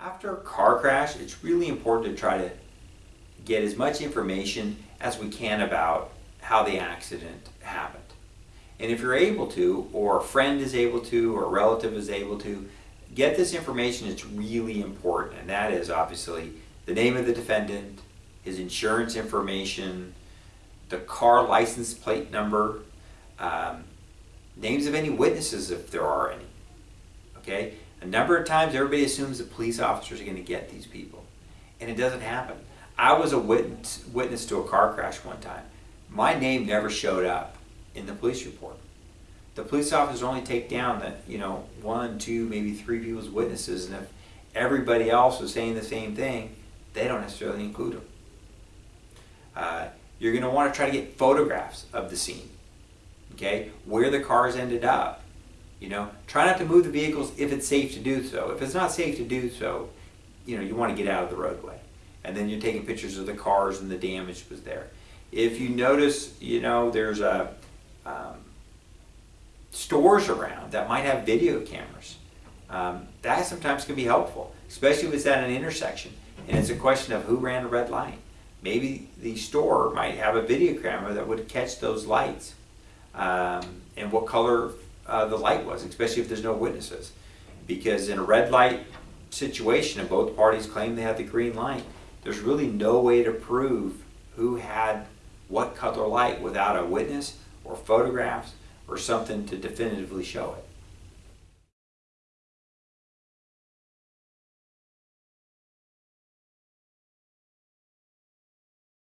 After a car crash, it's really important to try to get as much information as we can about how the accident happened. And if you're able to, or a friend is able to, or a relative is able to, get this information it's really important. And that is obviously the name of the defendant, his insurance information, the car license plate number, um, names of any witnesses if there are any. Okay? A number of times everybody assumes that police officers are going to get these people. And it doesn't happen. I was a witness, witness to a car crash one time. My name never showed up in the police report. The police officers only take down the, you know, one, two, maybe three people's witnesses, and if everybody else was saying the same thing, they don't necessarily include them. Uh, you're going to want to try to get photographs of the scene, okay, where the cars ended up. You know, try not to move the vehicles if it's safe to do so. If it's not safe to do so, you know, you want to get out of the roadway. And then you're taking pictures of the cars and the damage was there. If you notice, you know, there's a um, stores around that might have video cameras. Um, that sometimes can be helpful, especially if it's at an intersection and it's a question of who ran a red light. Maybe the store might have a video camera that would catch those lights um, and what color uh, the light was, especially if there's no witnesses. Because in a red light situation and both parties claim they had the green light, there's really no way to prove who had what color light without a witness or photographs or something to definitively show it.